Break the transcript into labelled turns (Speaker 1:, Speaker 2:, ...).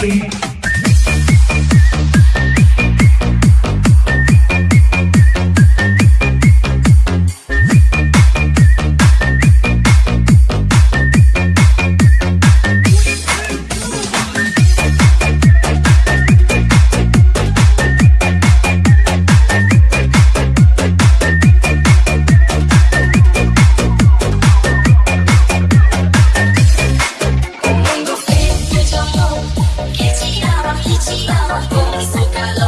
Speaker 1: beat. Zócalo, zócalo